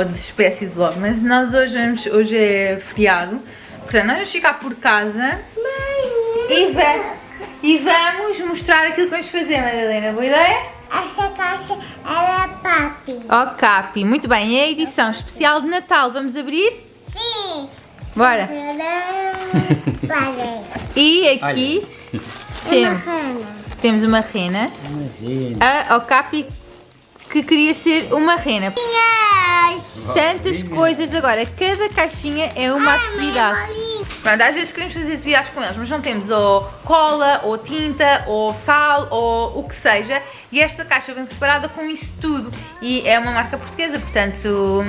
Ou de espécie de Vlogmas. Nós hoje, vamos, hoje é feriado, portanto nós vamos ficar por casa e, va e vamos mostrar aquilo que vamos fazer, Madalena. Boa ideia? Essa caixa era papi. Ó Capi, muito bem, é a edição especial de Natal, vamos abrir? Sim. Bora! E aqui Uma temos, rana. temos uma rena, a ao Capi que queria ser uma rena. Tantas coisas agora, cada caixinha é uma atividade. Pronto, às vezes queremos fazer atividades com eles, mas não temos ou cola, ou tinta, ou sal, ou o que seja. E esta caixa vem preparada com isso tudo. E é uma marca portuguesa, portanto,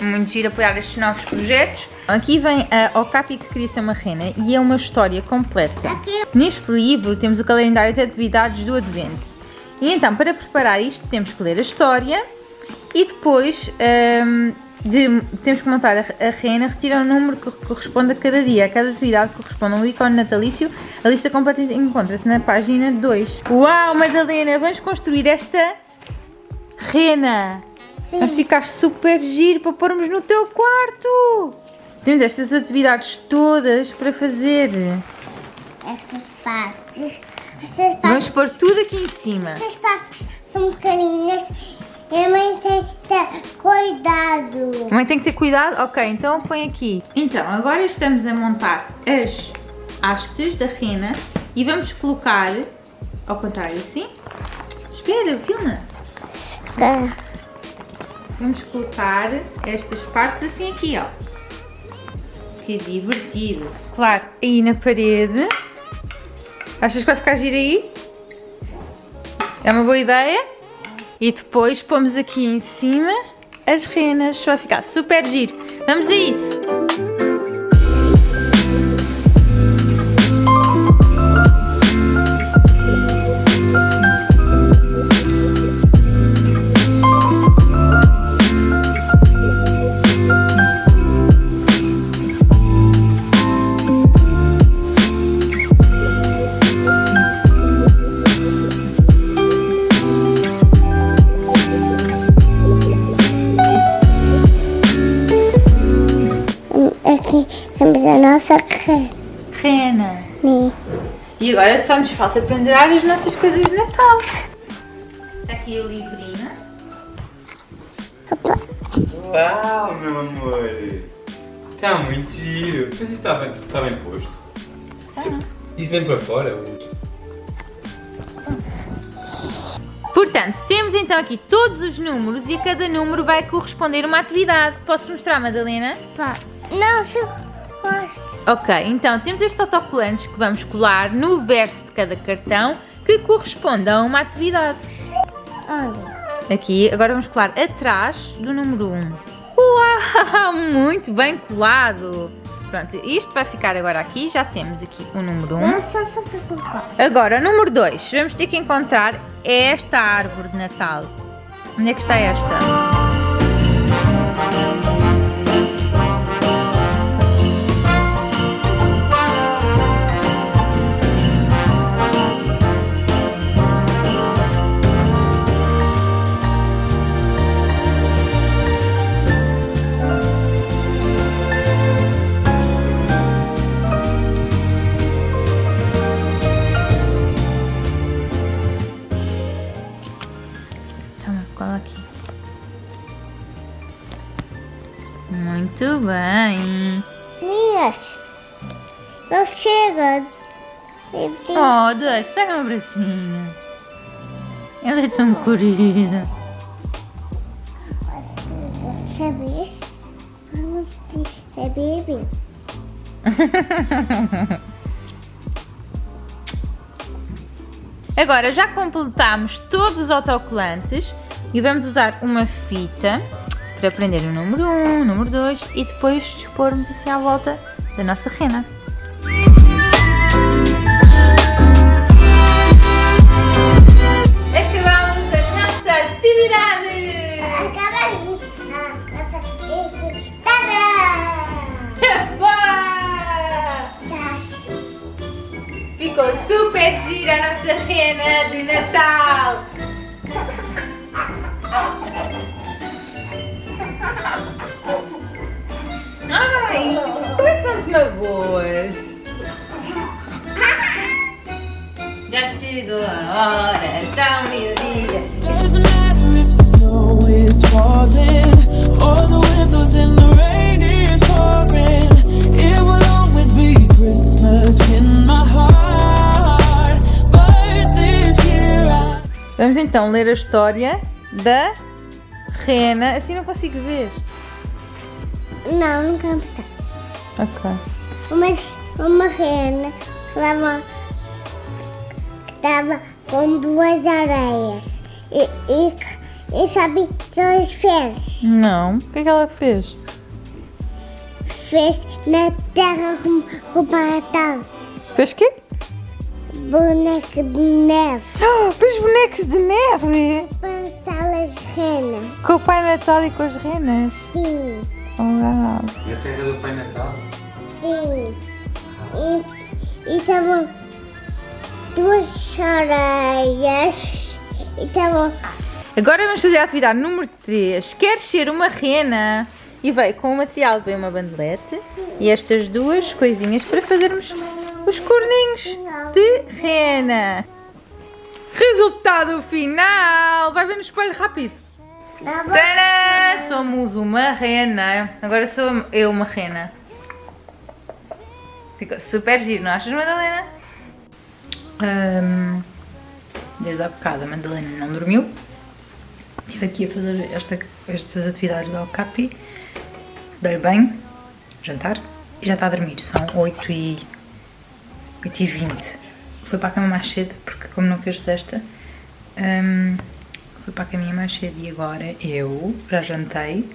é muito giro apoiar estes novos projetos. Aqui vem a Okapi que queria ser uma rena e é uma história completa. Aqui. Neste livro temos o calendário de atividades do Advento. E então, para preparar isto, temos que ler a história e depois hum, de- temos que montar a, a rena, retirar o número que corresponde a cada dia. A cada atividade corresponde a um ícone natalício. A lista completa encontra-se na página 2. Uau, Madalena, vamos construir esta rena. Vai ficar super giro para pormos no teu quarto. Temos estas atividades todas para fazer. Essas partes. Vamos partes. pôr tudo aqui em cima. Essas partes são pequeninas. E a mãe tem que ter cuidado. Mãe tem que ter cuidado? Ok, então põe aqui. Então, agora estamos a montar as hastes da rena e vamos colocar ao contrário assim. Espera, filma. Vamos colocar estas partes assim aqui, ó. Que divertido. Claro, aí na parede. Achas que vai ficar giro aí? É uma boa ideia? E depois pomos aqui em cima as renas. Vai ficar super giro. Vamos a isso. E agora só nos falta pendurar as nossas coisas de Natal. Está aqui o livrinho. Opa. Uau, meu amor! Tá muito giro! Mas isso está bem, tá bem posto. Tá. Isso vem para fora? Portanto, temos então aqui todos os números e a cada número vai corresponder uma atividade. Posso mostrar, Madalena? Pá. Não, se eu. Ok, então temos estes autocolantes que vamos colar no verso de cada cartão que corresponde a uma atividade. Onde? Aqui, agora vamos colar atrás do número 1. Uau, muito bem colado! Pronto, isto vai ficar agora aqui, já temos aqui o número 1. Não, só só só só. Agora, número 2, vamos ter que encontrar esta árvore de Natal. Onde é que está esta? Bem. Meninas, não chega. Oh, Dush, dá um abracinho. Ela é tão querida. Sabes? É bebê. Agora já completamos todos os autocolantes e vamos usar uma fita para prender o número 1, o número 2 e depois dispormos assim à volta da nossa rena. Acabamos a nossa atividade! Acabamos. Ah, nossa! Tá. Ficou super gira a nossa rena de Natal! In my heart. But this year I. Vamos então ler a história da rena. Assim não consigo ver. Não, nunca mostrar. Ok. Uma, uma rena que estava, estava com duas areias. E, e, e sabe o que ela fez? Não. O que é que ela fez? Fez na terra com, com Natal. Fez quê? Boneco de neve. Ah, fez bonecos de neve! Natal as renas. Com o Pai Natal e com as renas. Sim, Uau. E a terra do Pai Natal? sim. E, e estavam duas areias. E estavam Agora vamos fazer a atividade número 3. Queres ser uma rena? E veio com o material, veio uma bandelete e estas duas coisinhas para fazermos os corninhos de rena. Resultado final! Vai ver no espelho rápido. Tadã! Somos uma rena. Agora sou eu uma rena. Ficou super giro, não achas, Madalena? Ahm, desde há bocado a Madalena não dormiu. Estive aqui a fazer esta- estas atividades da Okapi. Dei-lhe banho, jantar, e já está a dormir. São 8 e, 8 e 20. Foi para a cama mais cedo, porque como não fez cesta, ahm, fui para a caminha mais cedo e agora eu já jantei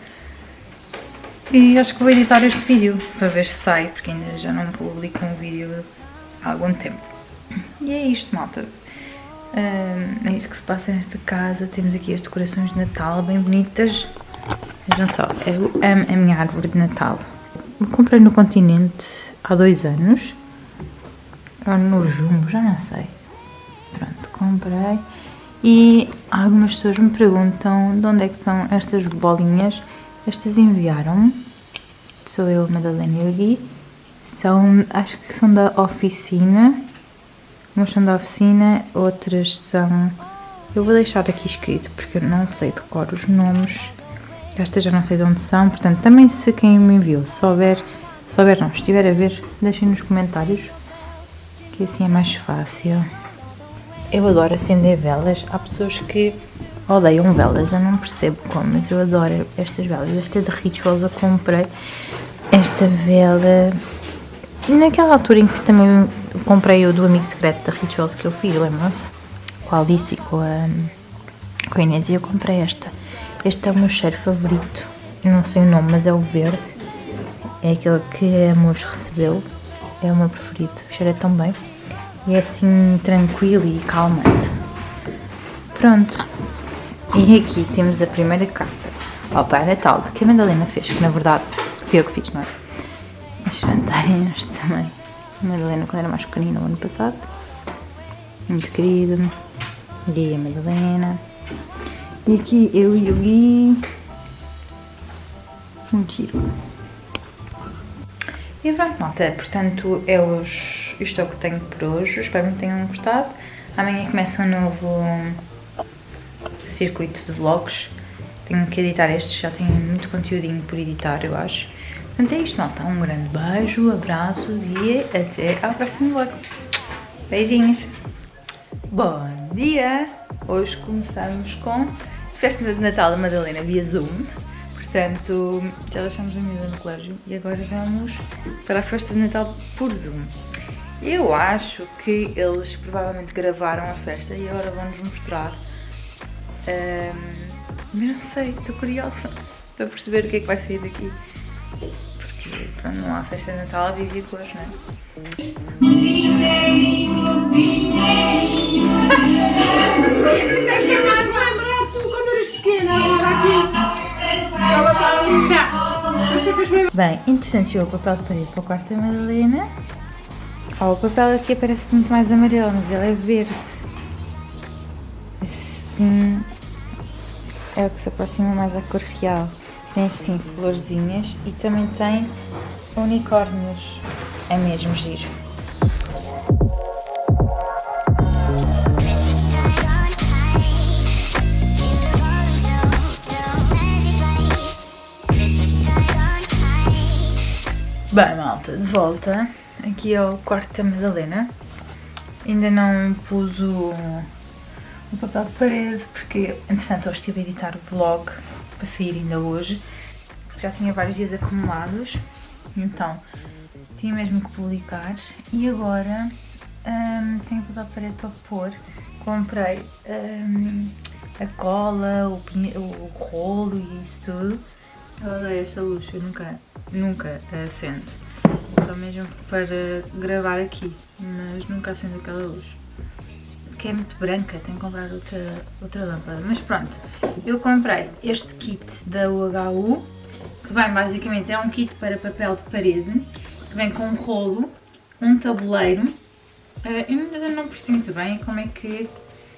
e acho que vou editar este vídeo para ver se sai, porque ainda já não publico um vídeo há algum tempo. E é isto, malta. É isto que se passa nesta casa. Temos aqui as decorações de Natal bem bonitas. Vejam só, eu amo a minha árvore de Natal. Eu comprei no continente há dois anos. Ou no Jumbo, já não sei. Pronto, comprei. E algumas pessoas me perguntam de onde é que são estas bolinhas. Estas enviaram-me. Sou eu, Madalena Gui. São, acho que são da oficina. Umas são da oficina, outras são... Eu vou deixar aqui escrito porque eu não sei decorar os nomes. Estas já não sei de onde são, portanto, também se quem me enviou souber, souber não, estiver a ver, deixem nos comentários que assim é mais fácil. Eu adoro acender velas. Há pessoas que odeiam velas, eu não percebo como, mas eu adoro estas velas. Esta é de Rituals, eu comprei esta vela naquela altura em que também comprei o do amigo secreto da Rituals que eu fiz, lembram-se? Com a Alice e com a, com a Inês e eu comprei esta. Este é o meu cheiro favorito, eu não sei o nome, mas é o verde. É aquele que a Amos recebeu, é o meu preferido, cheira tão bem. E é assim tranquilo e calmante. Pronto. E aqui temos a primeira carta ao Pai Natal, que a Madalena fez, que na verdade fui eu que fiz, não é? As vantagens também. A Madalena quando era mais pequenina, o ano passado. Muito querida. Gui e a Madalena. E aqui eu e o Gui. Muito giro. E pronto, malta. Portanto, é os, isto é o que tenho por hoje. Espero que tenham gostado. Amanhã começa um novo circuito de vlogs. Tenho que editar estes, já tenho muito conteúdinho por editar, eu acho. Portanto é isto, malta. Um grande beijo, abraços e até ao próximo vlog. Beijinhos. Bom dia! Hoje começamos com festa de Natal da Madalena via Zoom. Portanto, já deixamos a miúda no colégio e agora vamos para a festa de Natal por Zoom. Eu acho que eles provavelmente gravaram a festa e agora vão-nos mostrar. Ahm, mas não sei, estou curiosa para perceber o que é que vai sair daqui. Porque pronto, não há festa de Natal, vive cores, não é? Bem, interessante o papel de parede para o quarto da Madalena. Oh, o papel aqui parece muito mais amarelo, mas ele é verde. Assim, é o que se aproxima mais à cor real. Tem assim florzinhas e também tem unicórnios. É mesmo giro. Bem, malta, de volta aqui ao quarto da Madalena. Ainda não pus o, o papel de parede porque, entretanto, eu estive a editar o vlog para sair ainda hoje. Já tinha vários dias acumulados, então tinha mesmo que publicar. E agora hum, tenho papel de parede para pôr. Comprei hum, a cola, o, o rolo e isso tudo. Eu odeio esta luz, eu nunca, nunca acendo. Só mesmo para gravar aqui, mas nunca acendo aquela luz. Que é muito branca, tenho que comprar outra, outra lâmpada. Mas pronto, eu comprei este kit da UHU, que vem basicamente, é um kit para papel de parede, que vem com um rolo, um tabuleiro. Eh, eu ainda não percebi muito bem como é que...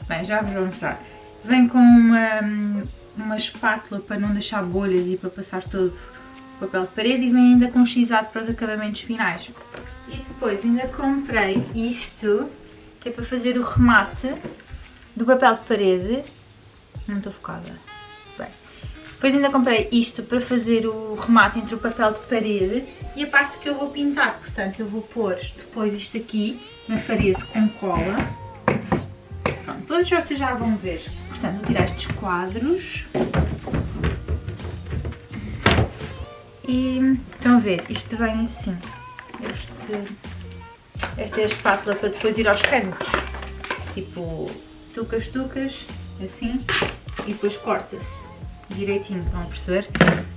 Bem, já vos vou mostrar. Vem com uma, uma espátula para não deixar bolhas e para passar todo papel de parede e vem ainda com xizado para os acabamentos finais. E depois ainda comprei isto, que é para fazer o remate do papel de parede. Não estou focada. Bem. Depois ainda comprei isto para fazer o remate entre o papel de parede e a parte que eu vou pintar. Portanto, eu vou pôr depois isto aqui na parede com cola. Pronto, todos vocês já vão ver. Portanto, vou tirar estes quadros. E estão a ver, isto vem assim. Este, esta é a espátula para depois ir aos cantos. Tipo, tucas, tucas, assim, e depois corta-se direitinho, a perceber?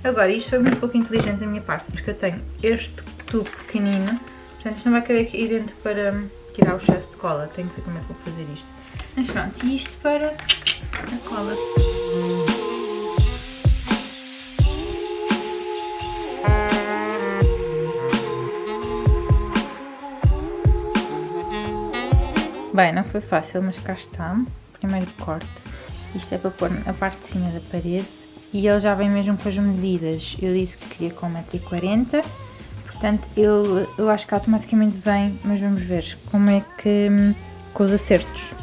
Agora, isto foi muito pouco inteligente da minha parte, porque eu tenho este tubo pequenino, portanto isto não vai caber aqui dentro para tirar o excesso de cola, tenho que ver como é que vou fazer isto. Mas pronto, e isto para a cola. Bem, não foi fácil, mas cá está. Primeiro corte. Isto é para pôr a parte de cima da parede. E ele já vem mesmo com as medidas. Eu disse que queria com 1,40m. Portanto, ele, eu acho que automaticamente vem, mas vamos ver como é que... com os acertos.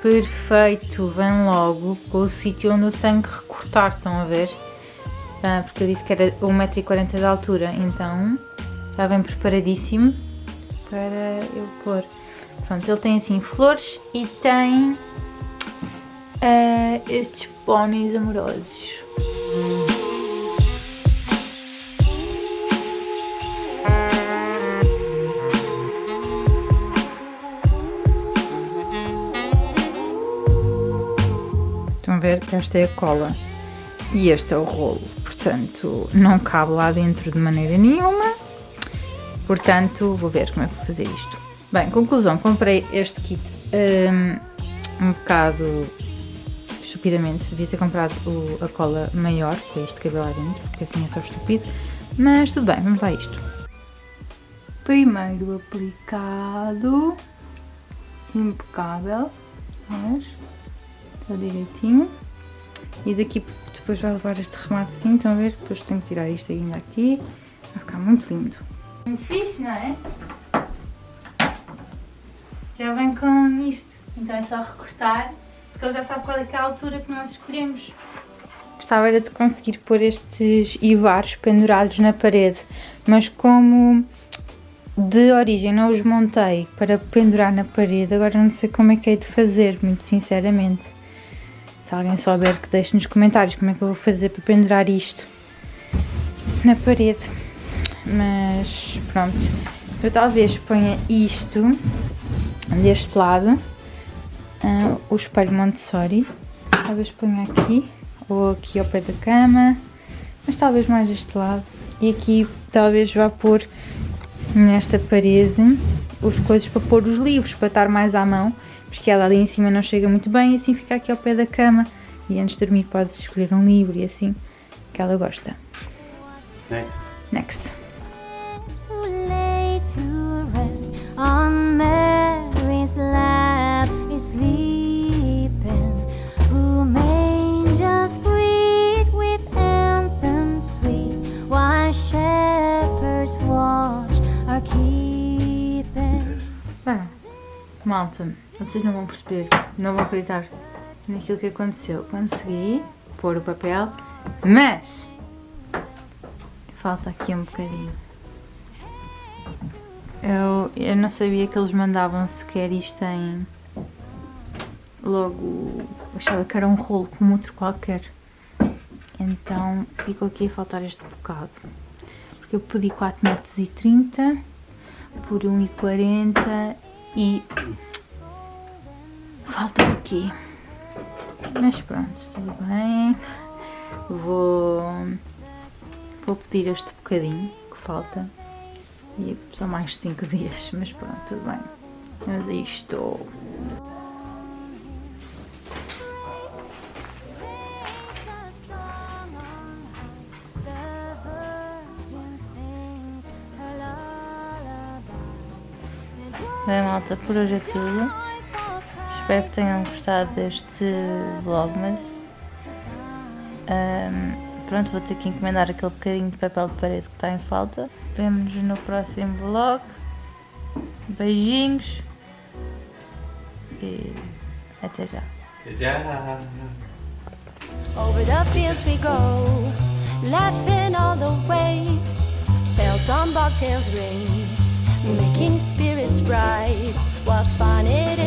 Perfeito, vem logo com o sítio onde eu tenho que recortar, estão a ver? Ah, porque eu disse que era 1,40m de altura, então já vem preparadíssimo para eu pôr. Pronto, ele tem assim flores e tem ah, estes póneis amorosos. Estão a ver? Esta é a cola e este é o rolo. Portanto, não cabe lá dentro de maneira nenhuma. Portanto, vou ver como é que vou fazer isto. Bem, conclusão, comprei este kit hum, um, bocado estupidamente. Devia ter comprado o- a cola maior, com este cabelo lá dentro, porque assim é só estúpido. Mas tudo bem, vamos lá a isto. Primeiro aplicado. Impecável. Mas, está direitinho. E daqui depois vai levar este remate assim, estão a ver? Depois tenho que tirar isto ainda aqui. Vai ficar muito lindo. Muito fixe, não é? Já vem com isto. Então é só recortar, porque ele já sabe qual é, é a altura que nós escolhemos. Gostava era de conseguir pôr estes ivares pendurados na parede, mas como de origem não os montei para pendurar na parede, agora não sei como é que hei de fazer, muito sinceramente. Se alguém souber que deixe nos comentários como é que eu vou fazer para pendurar isto na parede. Mas pronto, eu talvez ponha isto deste lado, ah, o espelho Montessori, talvez ponha aqui ou aqui ao pé da cama, mas talvez mais deste lado. E aqui talvez vá pôr nesta parede os coisas para pôr os livros, para estar mais à mão, porque ela ali em cima não chega muito bem, e assim fica aqui ao pé da cama. E antes de dormir pode escolher um livro e assim, que ela gosta. Next. Next. Rest on Mary's lap is sleeping, whom angels greet with anthems sweet, while shepherds walk. are keeping. Bem, malta, vocês não vão perceber, não vão acreditar naquilo que aconteceu. Consegui pôr o papel, mas falta aqui um bocadinho. Eu, eu não sabia que eles mandavam sequer isto em. Logo, achava que era um rolo como outro qualquer. Então ficou aqui a faltar este bocado. Porque eu pedi 4,30m por 1,40m e faltou aqui. Mas pronto, tudo bem. Vou, vou pedir este bocadinho que falta. E são mais 5 dias, mas pronto, tudo bem. Mas aí estou. Bem, malta, por hoje é tudo. Espero que tenham gostado deste vlogmas. Ahm, pronto, vou ter que encomendar aquele bocadinho de papel de parede que está em falta. Vemo-nos no próximo vlog. Beijinhos. E até já. Já. Over the fields we go, laughing all the way. Bells on bobtails ring, making spirits bright. What fun it